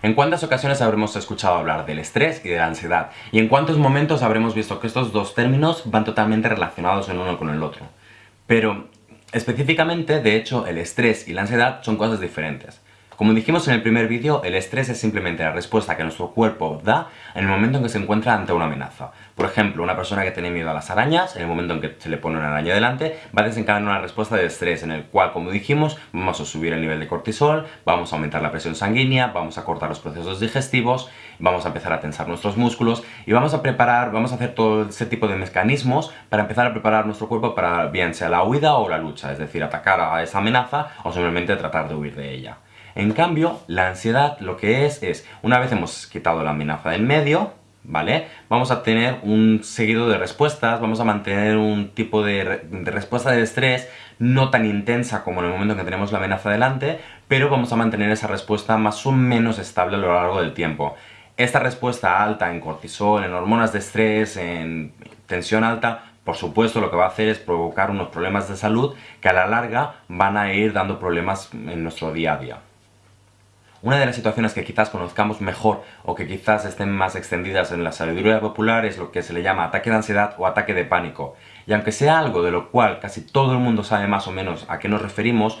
¿En cuántas ocasiones habremos escuchado hablar del estrés y de la ansiedad? ¿Y en cuántos momentos habremos visto que estos dos términos van totalmente relacionados el uno con el otro? Pero, específicamente, de hecho, el estrés y la ansiedad son cosas diferentes. Como dijimos en el primer vídeo, el estrés es simplemente la respuesta que nuestro cuerpo da en el momento en que se encuentra ante una amenaza. Por ejemplo, una persona que tiene miedo a las arañas, en el momento en que se le pone una araña delante, va a desencadenar una respuesta de estrés en el cual, como dijimos, vamos a subir el nivel de cortisol, vamos a aumentar la presión sanguínea, vamos a cortar los procesos digestivos, vamos a empezar a tensar nuestros músculos y vamos a preparar, vamos a hacer todo ese tipo de mecanismos para empezar a preparar nuestro cuerpo para bien sea la huida o la lucha, es decir, atacar a esa amenaza o simplemente tratar de huir de ella. En cambio, la ansiedad lo que es, es, una vez hemos quitado la amenaza del medio, ¿vale? Vamos a tener un seguido de respuestas, vamos a mantener un tipo de, respuesta de estrés no tan intensa como en el momento en que tenemos la amenaza delante, pero vamos a mantener esa respuesta más o menos estable a lo largo del tiempo. Esta respuesta alta en cortisol, en hormonas de estrés, en tensión alta, por supuesto lo que va a hacer es provocar unos problemas de salud que a la larga van a ir dando problemas en nuestro día a día. Una de las situaciones que quizás conozcamos mejor o que quizás estén más extendidas en la sabiduría popular es lo que se le llama ataque de ansiedad o ataque de pánico. Y aunque sea algo de lo cual casi todo el mundo sabe más o menos a qué nos referimos,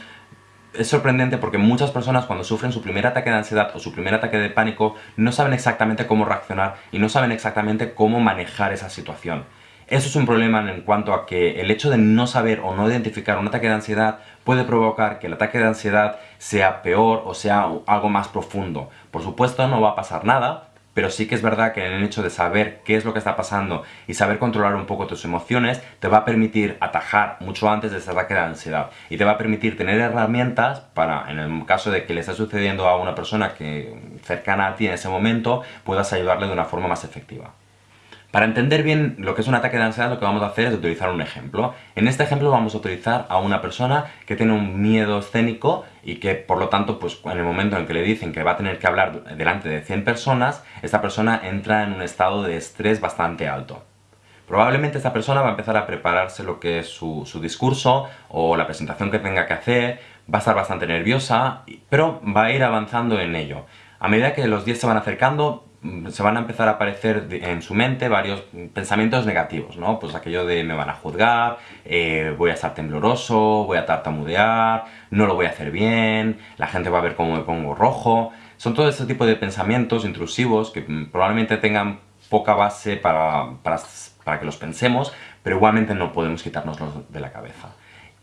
es sorprendente porque muchas personas cuando sufren su primer ataque de ansiedad o su primer ataque de pánico no saben exactamente cómo reaccionar y no saben exactamente cómo manejar esa situación. Eso es un problema en cuanto a que el hecho de no saber o no identificar un ataque de ansiedad puede provocar que el ataque de ansiedad sea peor o sea algo más profundo. Por supuesto no va a pasar nada, pero sí que es verdad que el hecho de saber qué es lo que está pasando y saber controlar un poco tus emociones te va a permitir atajar mucho antes de ese ataque de ansiedad y te va a permitir tener herramientas para, en el caso de que le esté sucediendo a una persona que cercana a ti en ese momento, puedas ayudarle de una forma más efectiva. Para entender bien lo que es un ataque de ansiedad, lo que vamos a hacer es utilizar un ejemplo. En este ejemplo vamos a utilizar a una persona que tiene un miedo escénico y que, por lo tanto, pues en el momento en que le dicen que va a tener que hablar delante de 100 personas, esta persona entra en un estado de estrés bastante alto. Probablemente esta persona va a empezar a prepararse lo que es su, su discurso o la presentación que tenga que hacer, va a estar bastante nerviosa, pero va a ir avanzando en ello. A medida que los días se van acercando, se van a empezar a aparecer en su mente varios pensamientos negativos, ¿no? Pues aquello de me van a juzgar, eh, voy a estar tembloroso, voy a tartamudear, no lo voy a hacer bien, la gente va a ver cómo me pongo rojo... Son todo este tipo de pensamientos intrusivos que mm, probablemente tengan poca base para, para, para que los pensemos, pero igualmente no podemos quitárnoslos de la cabeza.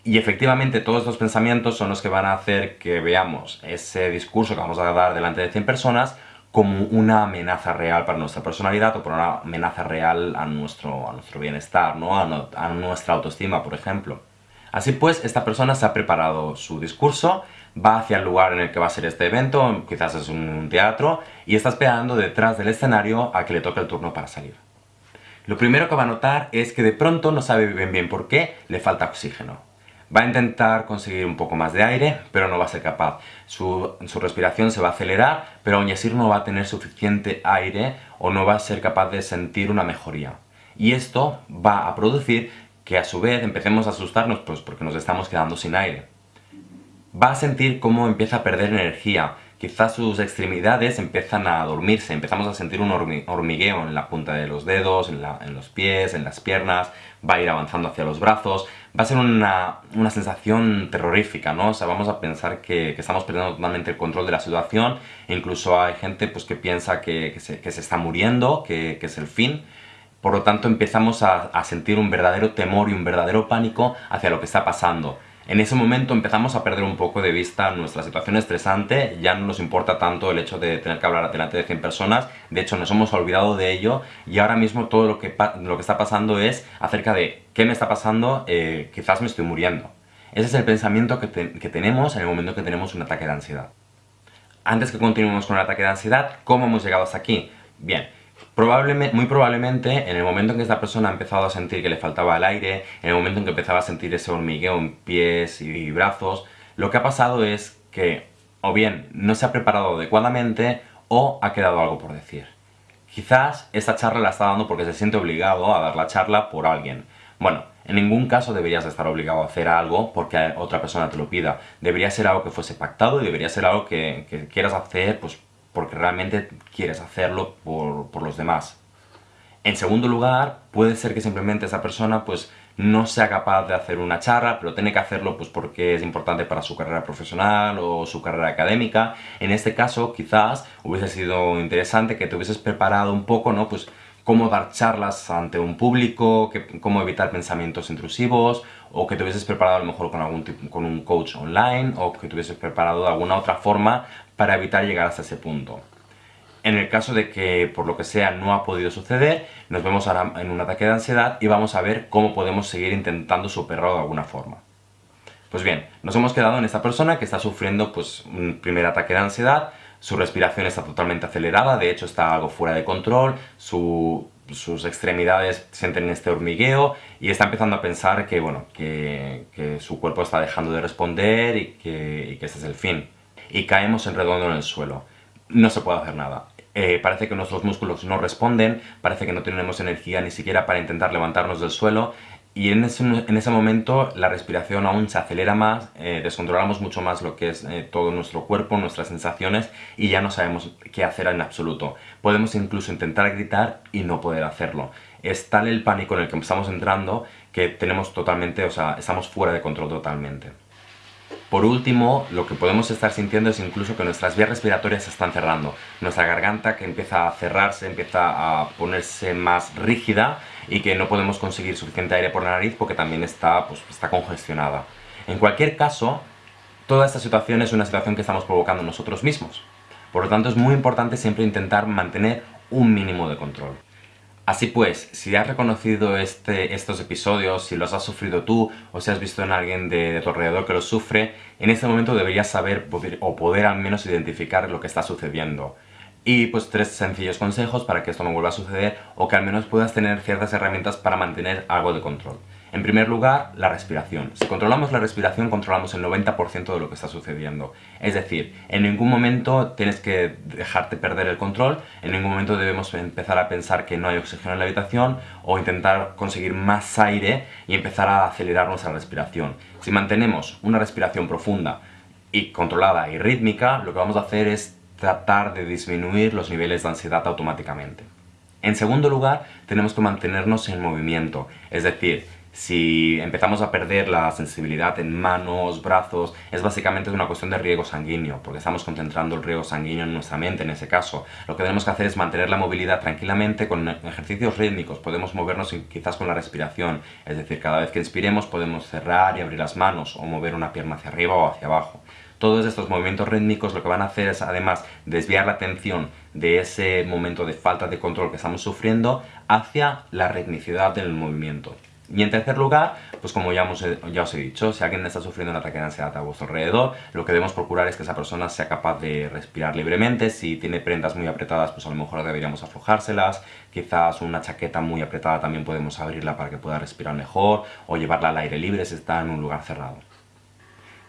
Y efectivamente todos estos pensamientos son los que van a hacer que veamos ese discurso que vamos a dar delante de 100 personas como una amenaza real para nuestra personalidad o por una amenaza real a nuestro, a nuestro bienestar, ¿no? A, nuestra autoestima, por ejemplo. Así pues, esta persona se ha preparado su discurso, va hacia el lugar en el que va a ser este evento, quizás es un teatro, y está esperando detrás del escenario a que le toque el turno para salir. Lo primero que va a notar es que de pronto no sabe bien bien por qué le falta oxígeno. Va a intentar conseguir un poco más de aire, pero no va a ser capaz. Su, respiración se va a acelerar, pero aún así no va a tener suficiente aire o no va a ser capaz de sentir una mejoría. Y esto va a producir que a su vez empecemos a asustarnos pues porque nos estamos quedando sin aire. Va a sentir cómo empieza a perder energía, quizás sus extremidades empiezan a dormirse, empezamos a sentir un hormigueo en la punta de los dedos, en, los pies, en las piernas, va a ir avanzando hacia los brazos, va a ser una, sensación terrorífica, ¿no? O sea, vamos a pensar que, estamos perdiendo totalmente el control de la situación, incluso hay gente pues, que piensa que, se, está muriendo, que, es el fin, por lo tanto empezamos a sentir un verdadero temor y un verdadero pánico hacia lo que está pasando. En ese momento empezamos a perder un poco de vista nuestra situación estresante, ya no nos importa tanto el hecho de tener que hablar delante de 100 personas, de hecho nos hemos olvidado de ello y ahora mismo todo lo que, lo que está pasando es acerca de qué me está pasando, eh, quizás me estoy muriendo. Ese es el pensamiento que, que tenemos en el momento que tenemos un ataque de ansiedad. Antes que continuemos con el ataque de ansiedad, ¿cómo hemos llegado hasta aquí? Bien, Probablemente, muy probablemente, en el momento en que esta persona ha empezado a sentir que le faltaba el aire, en el momento en que empezaba a sentir ese hormigueo en pies y brazos, lo que ha pasado es que o bien no se ha preparado adecuadamente o ha quedado algo por decir. Quizás esta charla la está dando porque se siente obligado a dar la charla por alguien. Bueno, en ningún caso deberías estar obligado a hacer algo porque otra persona te lo pida. Debería ser algo que fuese pactado y debería ser algo que, que quieras hacer pues, porque realmente quieres hacerlo por, por los demás. En segundo lugar, puede ser que simplemente esa persona pues no sea capaz de hacer una charla, pero tiene que hacerlo pues porque es importante para su carrera profesional o su carrera académica. En este caso, quizás hubiese sido interesante que te hubieses preparado un poco, ¿no? Pues cómo dar charlas ante un público, cómo evitar pensamientos intrusivos, o que te hubieses preparado a lo mejor con, algún con un coach online, o que te hubieses preparado de alguna otra forma para evitar llegar hasta ese punto. En el caso de que por lo que sea no ha podido suceder, nos vemos ahora en un ataque de ansiedad y vamos a ver cómo podemos seguir intentando superarlo de alguna forma. Pues bien, nos hemos quedado en esta persona que está sufriendo pues, un primer ataque de ansiedad, su respiración está totalmente acelerada, de hecho está algo fuera de control, sus extremidades sienten este hormigueo y está empezando a pensar que, bueno, que, su cuerpo está dejando de responder y que, y este es el fin. Y caemos en redondo en el suelo. No se puede hacer nada. Eh, parece que nuestros músculos no responden, parece que no tenemos energía ni siquiera para intentar levantarnos del suelo y en ese, en ese momento la respiración aún se acelera más, eh, descontrolamos mucho más lo que es eh, todo nuestro cuerpo, nuestras sensaciones y ya no sabemos qué hacer en absoluto. Podemos incluso intentar gritar y no poder hacerlo. Es tal el pánico en el que estamos entrando que tenemos totalmente, o sea, estamos fuera de control totalmente. Por último, lo que podemos estar sintiendo es incluso que nuestras vías respiratorias se están cerrando. Nuestra garganta que empieza a cerrarse, empieza a ponerse más rígida y que no podemos conseguir suficiente aire por la nariz porque también está, pues, está congestionada. En cualquier caso, toda esta situación es una situación que estamos provocando nosotros mismos. Por lo tanto, es muy importante siempre intentar mantener un mínimo de control. Así pues, si has reconocido este, estos episodios, si los has sufrido tú o si has visto en alguien de, tu alrededor que los sufre, en este momento deberías saber o poder al menos identificar lo que está sucediendo. Y pues tres sencillos consejos para que esto no vuelva a suceder o que al menos puedas tener ciertas herramientas para mantener algo de control. En primer lugar, la respiración. Si controlamos la respiración, controlamos el 90% de lo que está sucediendo. Es decir, en ningún momento tienes que dejarte perder el control, en ningún momento debemos empezar a pensar que no hay oxígeno en la habitación o intentar conseguir más aire y empezar a acelerar nuestra respiración. Si mantenemos una respiración profunda y controlada y rítmica, lo que vamos a hacer es tratar de disminuir los niveles de ansiedad automáticamente. En segundo lugar, tenemos que mantenernos en movimiento, es decir, si empezamos a perder la sensibilidad en manos, brazos, es básicamente una cuestión de riego sanguíneo, porque estamos concentrando el riego sanguíneo en nuestra mente en ese caso. Lo que tenemos que hacer es mantener la movilidad tranquilamente con ejercicios rítmicos, podemos movernos quizás con la respiración, es decir, cada vez que inspiremos podemos cerrar y abrir las manos o mover una pierna hacia arriba o hacia abajo. Todos estos movimientos rítmicos lo que van a hacer es además desviar la atención de ese momento de falta de control que estamos sufriendo hacia la ritmicidad del movimiento. Y en tercer lugar, pues como ya, ya os he dicho, si alguien está sufriendo un ataque de ansiedad a vuestro alrededor, lo que debemos procurar es que esa persona sea capaz de respirar libremente. Si tiene prendas muy apretadas, pues a lo mejor deberíamos aflojárselas. Quizás una chaqueta muy apretada también podemos abrirla para que pueda respirar mejor, o llevarla al aire libre si está en un lugar cerrado.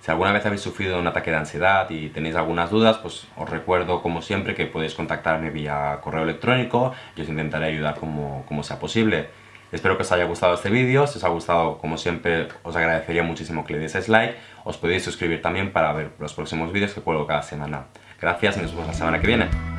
Si alguna vez habéis sufrido un ataque de ansiedad y tenéis algunas dudas, pues os recuerdo como siempre que podéis contactarme vía correo electrónico y os intentaré ayudar como, como sea posible. Espero que os haya gustado este vídeo, si os ha gustado, como siempre, os agradecería muchísimo que le dieseis like, os podéis suscribir también para ver los próximos vídeos que puedo cada semana. Gracias y nos vemos la semana que viene.